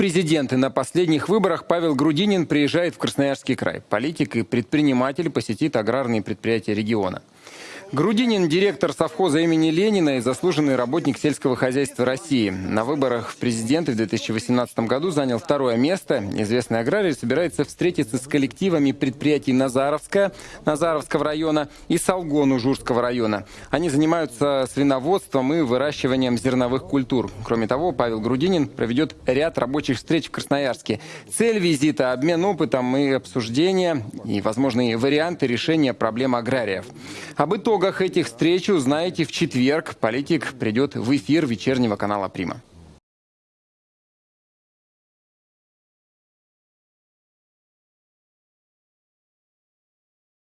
президенты на последних выборах Павел Грудинин приезжает в Красноярский край. Политик и предприниматель посетит аграрные предприятия региона. Грудинин – директор совхоза имени Ленина и заслуженный работник сельского хозяйства России. На выборах в президенты в 2018 году занял второе место. Известный аграрий собирается встретиться с коллективами предприятий Назаровска, Назаровского района и Салгон Ужурского района. Они занимаются свиноводством и выращиванием зерновых культур. Кроме того, Павел Грудинин проведет ряд рабочих встреч в Красноярске. Цель визита – обмен опытом и обсуждение и возможные варианты решения проблем аграриев. Об итогах этих встреч узнаете в четверг. Политик придет в эфир вечернего канала «Прима».